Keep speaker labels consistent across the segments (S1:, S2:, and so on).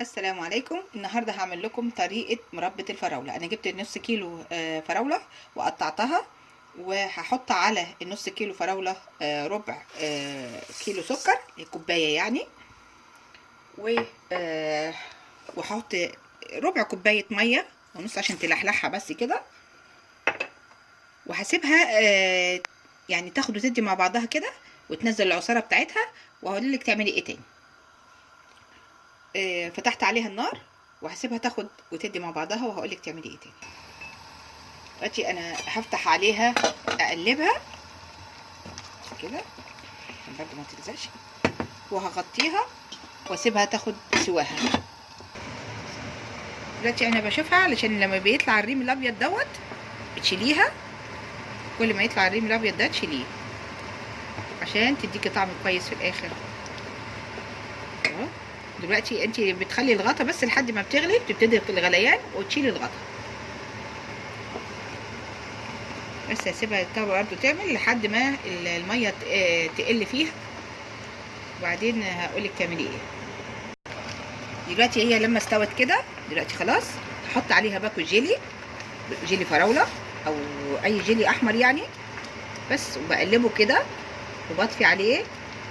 S1: السلام عليكم. النهارده هعمل لكم طريقة مربى الفراولة. أنا جبت نص كيلو آه، فراولة وقطعتها وهحط على النص كيلو فراولة آه، ربع آه، كيلو سكر كوباية يعني. و وهحط ربع كوباية مية ونص عشان تلحلحها بس كده. وهسيبها يعني تاخد وتدي مع بعضها كده وتنزل العصارة بتاعتها وهقول لك تعملي إيه تاني. فتحت عليها النار وهسيبها تاخد وتدي مع بعضها وهقول لك تعملي إيه تاني. دلوقتي أنا هفتح عليها أقلبها. كده. برضه ما تلزقش. وهغطيها وأسيبها تاخد سواها. دلوقتي أنا بشوفها علشان لما بيطلع الريم الأبيض دوت بتشيليها. كل ما يطلع الريم الأبيض ده تشيليه. عشان تديكي طعم كويس في الآخر. دلوقتي انت بتخلي الغطا بس لحد ما بتغلي بتبتدي الغليان وتشيلي الغطا. بس هسيبها برضه تعمل لحد ما المية تقل فيها. وبعدين هقولك تعملي إيه. دلوقتي هي لما استوت كده دلوقتي خلاص هحط عليها باكو جيلي جيلي فراولة أو أي جيلي أحمر يعني. بس وبقلبه كده وبطفي عليه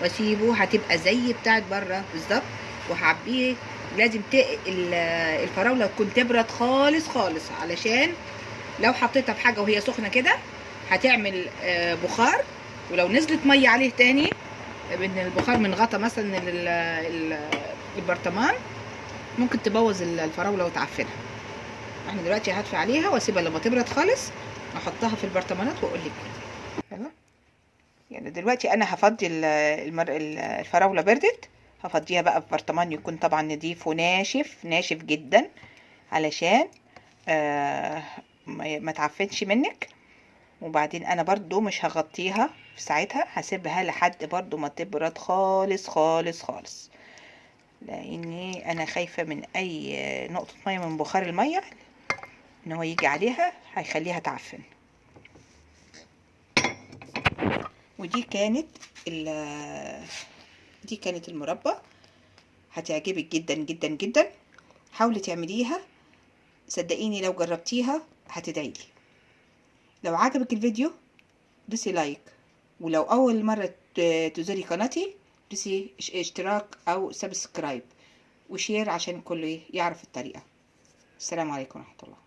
S1: وأسيبه هتبقى زي بتاعت بره بالظبط. وهعبيه لازم الفراولة تكون تبرد خالص خالص. علشان لو حطيتها في حاجة وهي سخنة كده هتعمل بخار. ولو نزلت مية عليه تاني من البخار من غطا مثلا البرطمان ممكن تبوظ الفراولة وتعفنها. إحنا دلوقتي هدفي عليها وأسيبها لما تبرد خالص أحطها في البرطمانات وأقول لك. يعني دلوقتي أنا هفضي الفراولة بردت. هفضيها بقى في برطمان يكون طبعا نضيف وناشف ناشف جدا علشان آه ما تعفنش منك. وبعدين أنا برضو مش هغطيها في ساعتها هسيبها لحد برضو ما تبرد خالص خالص خالص. لأني أنا خايفة من أي نقطة مية من بخار المية إن هو يجي عليها هيخليها تعفن. ودي كانت دي كانت المربى. هتعجبك جدا جدا جدا. حاولي تعمليها. صدقيني لو جربتيها هتدعيلي لو عجبك الفيديو دوسي لايك. ولو أول مرة تزوري قناتي دوسي اشتراك أو subscribe. و share عشان الكل يعرف الطريقة. السلام عليكم ورحمة الله.